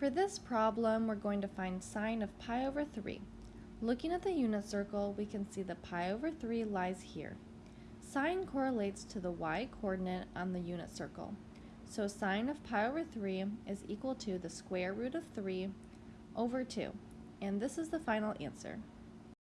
For this problem, we're going to find sine of pi over 3. Looking at the unit circle, we can see that pi over 3 lies here. Sine correlates to the y-coordinate on the unit circle. So sine of pi over 3 is equal to the square root of 3 over 2. And this is the final answer.